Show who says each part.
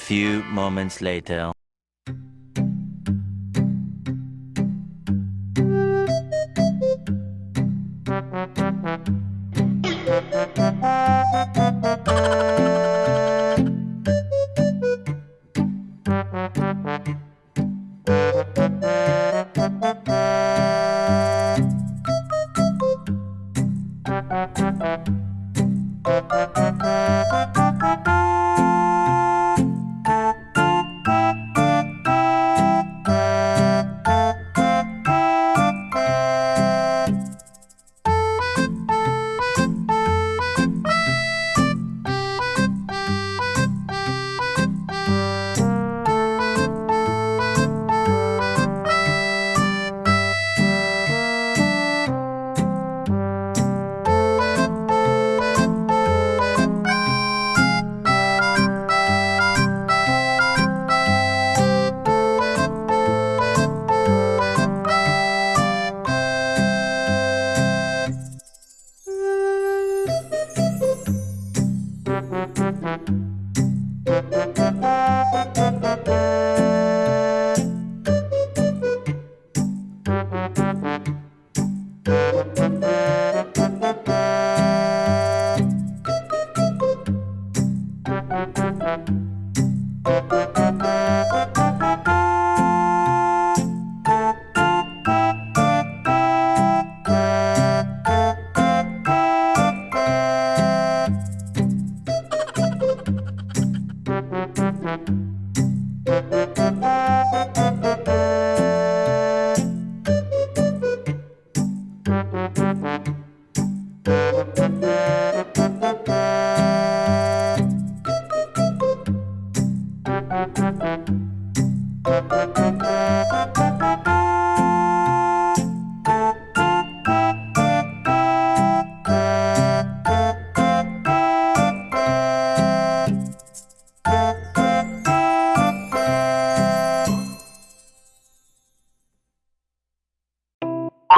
Speaker 1: few moments later.